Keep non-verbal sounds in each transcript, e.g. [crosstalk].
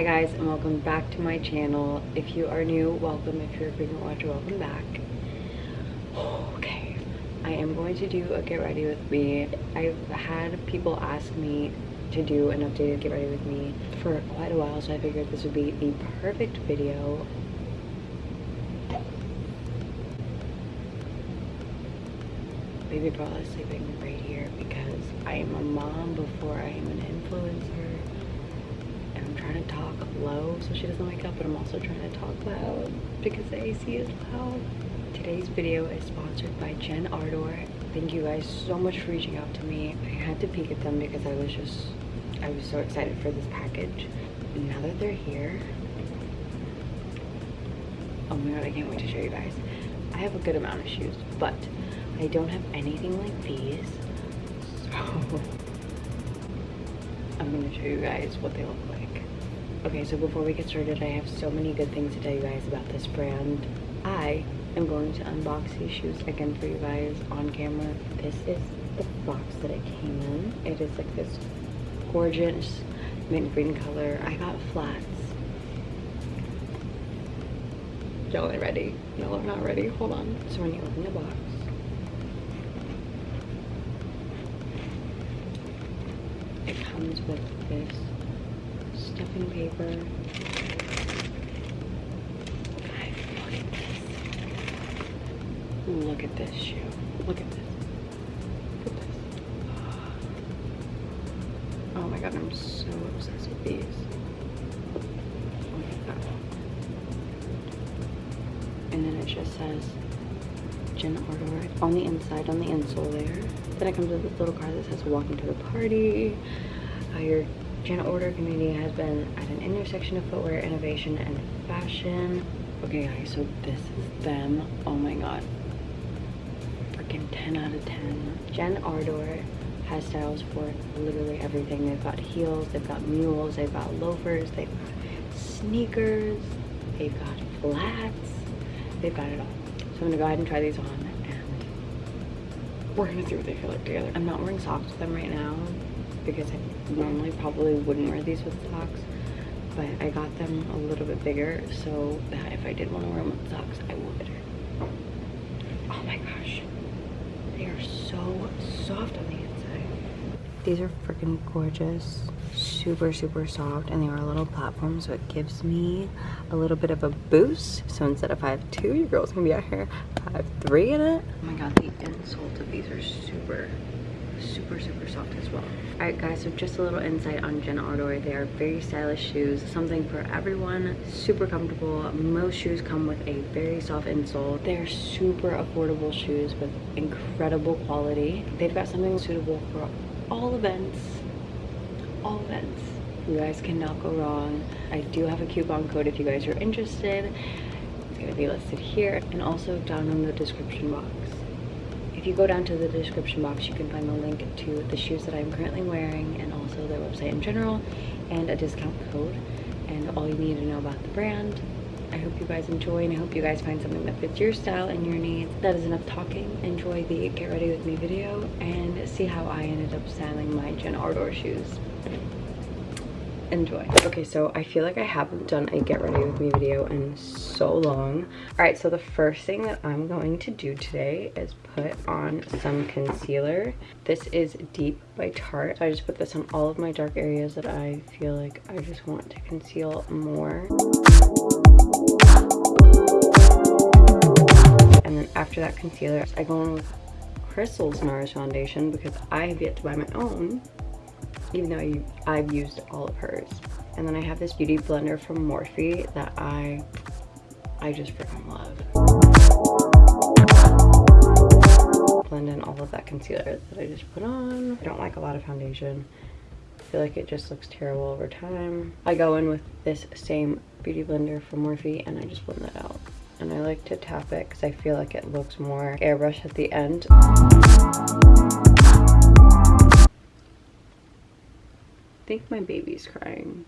Hi guys and welcome back to my channel. If you are new, welcome. If you're a frequent watcher, welcome back. Okay, I am going to do a get ready with me. I've had people ask me to do an updated get ready with me for quite a while, so I figured this would be the perfect video. Baby Bella is sleeping right here because I am a mom before I am an influencer trying to talk low so she doesn't wake up, but I'm also trying to talk loud because the AC is loud. Today's video is sponsored by Jen Ardor. Thank you guys so much for reaching out to me. I had to peek at them because I was just, I was so excited for this package. Now that they're here, oh my god, I can't wait to show you guys. I have a good amount of shoes, but I don't have anything like these. [laughs] So I'm gonna show you guys what they look like. Okay, so before we get started, I have so many good things to tell you guys about this brand. I am going to unbox these shoes again for you guys on camera. This is the box that it came in. It is like this gorgeous mint green color. I got flats. Y'all are ready. Y'all are not ready. Hold on. So when you open the box, it comes with this paper. Look at this shoe. Look at this. Look at this. Oh my god, I'm so obsessed with these. Oh. And then it just says Jen Ardor on the inside, on the insole there. Then it comes with this little card that says walking to the party. Uh, your Jen Ardor community has been at an intersection of footwear, innovation, and fashion. Okay guys, so this is them. Oh my god. Freaking 10 out of 10. Jen Ardor has styles for literally everything. They've got heels, they've got mules, they've got loafers, they've got sneakers, they've got flats, they've got it all. So I'm gonna go ahead and try these on and we're gonna see what they feel like together. I'm not wearing socks with them right now because I normally probably wouldn't wear these with socks but I got them a little bit bigger so that if I did want to wear them with socks I would. Oh my gosh. They are so soft on the inside. These are freaking gorgeous. Super super soft and they are a little platform so it gives me a little bit of a boost. So instead of 5'2 your girl's gonna be out here 5'3 in it. Oh my god the insoles of these are super super super soft as well. All right guys so just a little insight on Jen Ardor they are very stylish shoes something for everyone super comfortable. Most shoes come with a very soft insole. They're super affordable shoes with incredible quality. They've got something suitable for all events. All events. You guys cannot go wrong. I do have a coupon code if you guys are interested. It's to be listed here and also down in the description box if you go down to the description box, you can find the link to the shoes that I'm currently wearing and also their website in general and a discount code and all you need to know about the brand. I hope you guys enjoy and I hope you guys find something that fits your style and your needs. That is enough talking. Enjoy the get ready with me video and see how I ended up styling my Jen Ardor shoes enjoy. Okay, so I feel like I haven't done a get ready with me video in so long. All right, so the first thing that I'm going to do today is put on some concealer. This is Deep by Tarte. So I just put this on all of my dark areas that I feel like I just want to conceal more. And then after that concealer, I go in with Crystal's NARS foundation because I have yet to buy my own even though I've used all of hers. And then I have this beauty blender from Morphe that I, I just freaking love. Blend in all of that concealer that I just put on. I don't like a lot of foundation. I feel like it just looks terrible over time. I go in with this same beauty blender from Morphe and I just blend that out. And I like to tap it because I feel like it looks more airbrush at the end. Think my baby's crying.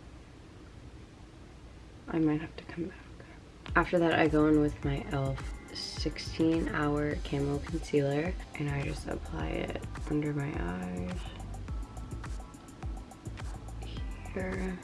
I might have to come back. After that, I go in with my e.l.f. 16 hour camo concealer and I just apply it under my eyes. Here.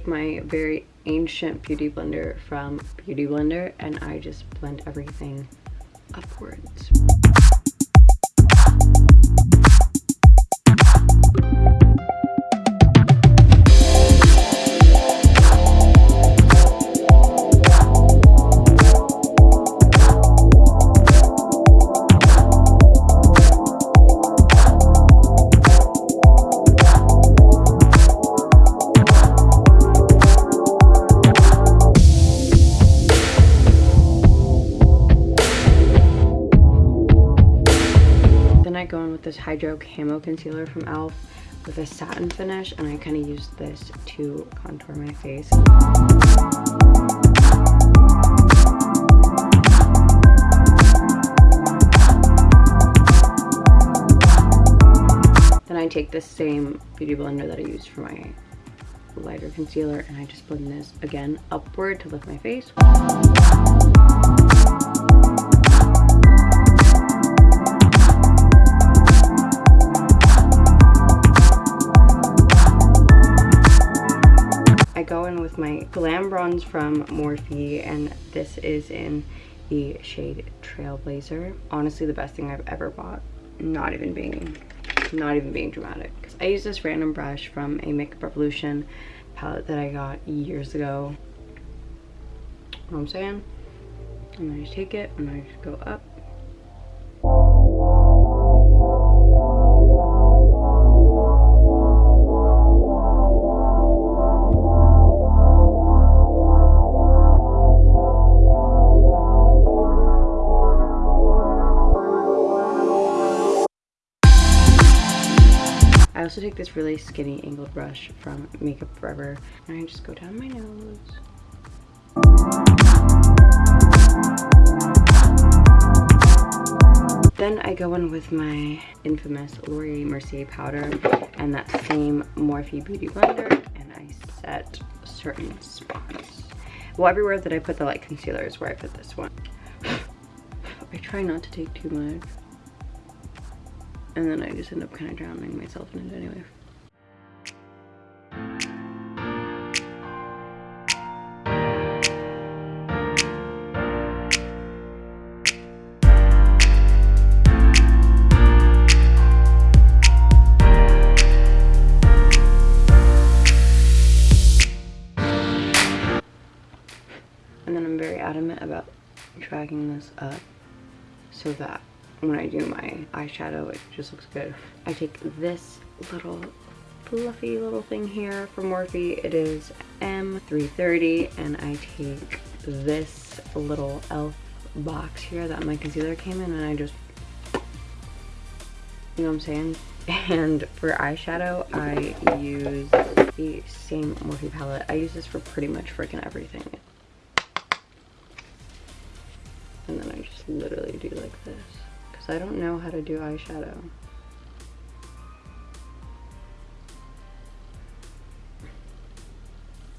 Take my very ancient beauty blender from Beauty Blender and I just blend everything upwards. This Hydro Camo Concealer from e.l.f. with a satin finish and I kind of use this to contour my face. Then I take the same beauty blender that I used for my lighter concealer and I just blend this again upward to lift my face. With my Glam Bronze from Morphe and this is in the shade Trailblazer. Honestly, the best thing I've ever bought. Not even being, not even being dramatic. I use this random brush from a Makeup Revolution palette that I got years ago. You know what I'm saying? And I just take it and I just go up take this really skinny angled brush from Makeup Forever and I just go down my nose. Then I go in with my infamous Laura Mercier powder and that same Morphe Beauty Blender and I set certain spots. Well, everywhere that I put the light concealer is where I put this one. [sighs] I try not to take too much and then I just end up kind of drowning myself in it anyway. And then I'm very adamant about dragging this up so that when I do my eyeshadow it just looks good. I take this little fluffy little thing here from Morphe. It is M330 and I take this little e.l.f. box here that my concealer came in and I just, you know what I'm saying? [laughs] And for eyeshadow, I use the same Morphe palette. I use this for pretty much freaking everything. And then I just literally do like this. I don't know how to do eyeshadow.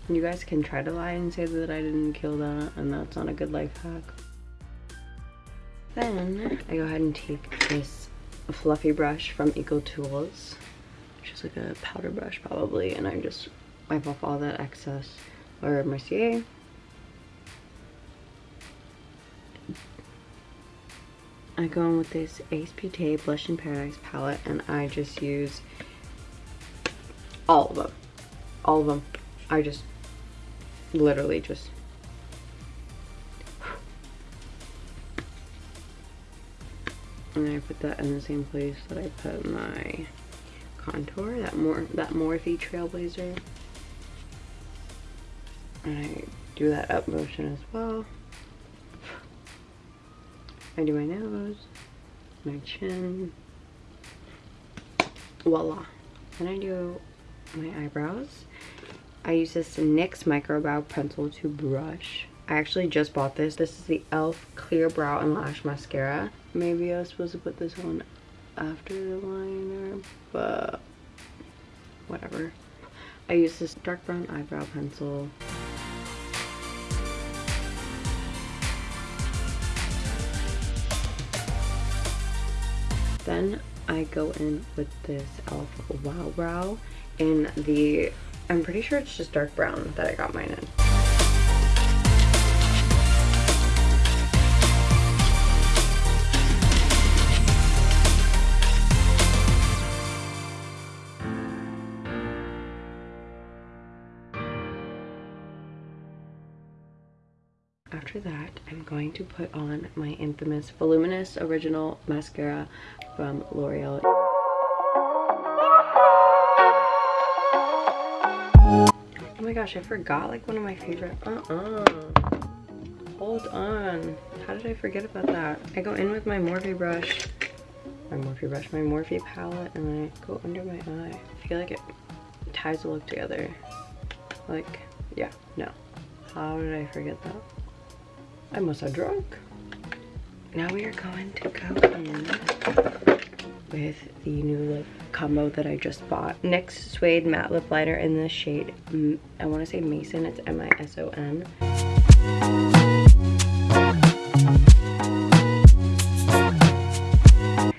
You guys can try to lie and say that I didn't kill that and that's not a good life hack. Then I go ahead and take this fluffy brush from Eco Tools, which is like a powder brush probably, and I just wipe off all that excess or Mercier I go in with this Beauté Blush in Paradise palette and I just use all of them. All of them. I just literally just and I put that in the same place that I put my contour, that more that Morphe Trailblazer. And I do that up motion as well. I do my nose, my chin, voila. Then I do my eyebrows. I use this NYX Micro Brow Pencil to brush. I actually just bought this. This is the e.l.f. Clear Brow and Lash Mascara. Maybe I was supposed to put this on after the liner, but whatever. I use this dark brown eyebrow pencil. Then I go in with this e.l.f. Wow Brow in the I'm pretty sure it's just dark brown that I got mine in. Going to put on my infamous Voluminous Original Mascara from L'Oreal. Oh my gosh, I forgot like one of my favorite, uh-uh. Hold on. How did I forget about that? I go in with my Morphe brush, my Morphe brush, my Morphe palette, and I go under my eye. I feel like it ties the look together. Like, yeah, no. How did I forget that? I must have drunk. Now we are going to go in with the new lip combo that I just bought. NYX Suede Matte Lip Liner in the shade, I want to say Mason, it's M-I-S-O-N.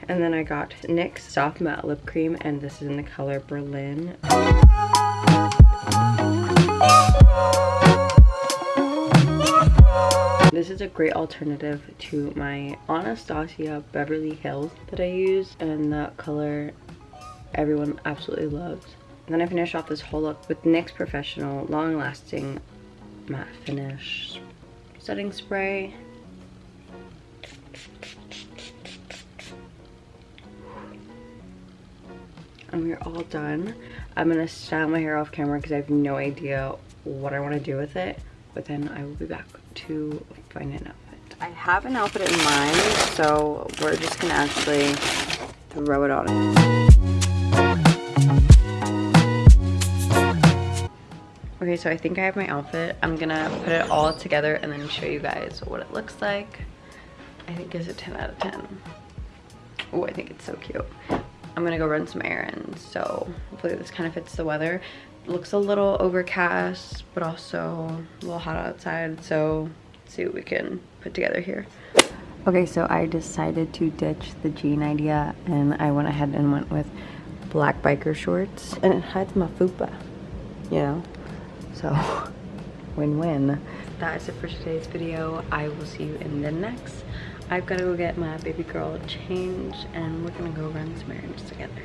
And then I got NYX Soft Matte Lip Cream and this is in the color Berlin. This is a great alternative to my Anastasia Beverly Hills that I use and that color everyone absolutely loves. And then I finish off this whole look with NYX Professional Long Lasting Matte Finish Setting Spray. And we're all done. I'm gonna style my hair off camera because I have no idea what I want to do with it. But then I will be back to find an outfit. I have an outfit in mind, so we're just gonna actually throw it on. Okay, so I think I have my outfit. I'm gonna put it all together and then show you guys what it looks like. I think it's a 10 out of 10. Oh, I think it's so cute. I'm gonna go run some errands, so hopefully this kind of fits the weather. Looks a little overcast, but also a little hot outside, so see what we can put together here. Okay, so I decided to ditch the jean idea and I went ahead and went with black biker shorts and it hides my fupa, you know? So, [laughs] win-win. That is it for today's video. I will see you in the next. I've got to go get my baby girl changed and we're gonna go run some errands together.